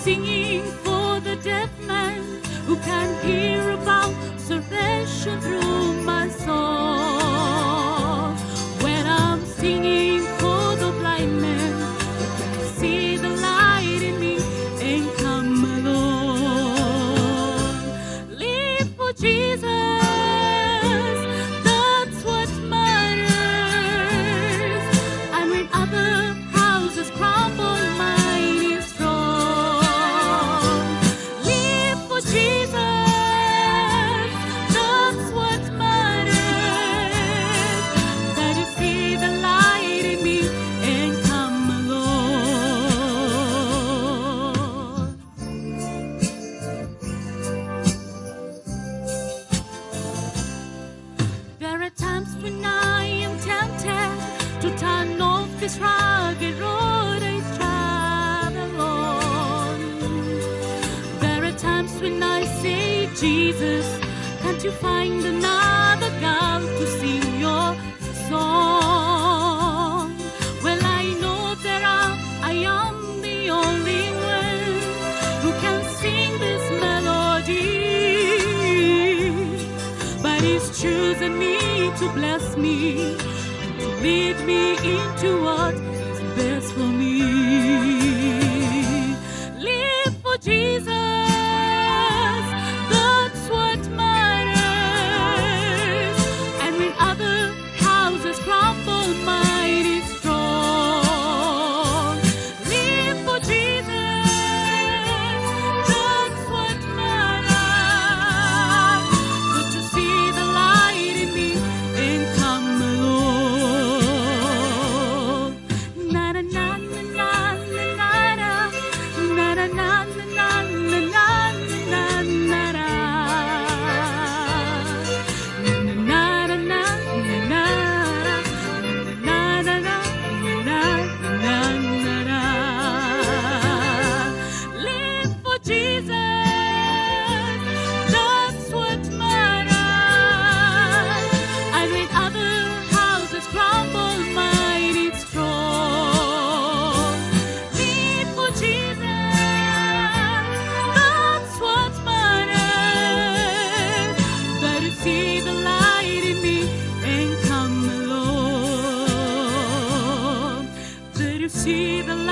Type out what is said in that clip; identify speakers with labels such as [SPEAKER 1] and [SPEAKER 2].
[SPEAKER 1] singing when I say, Jesus, can't you find another girl to sing your song? Well, I know there are, I am the only one who can sing this melody. But He's chosen me to bless me and to lead me into what is best for me. see the light.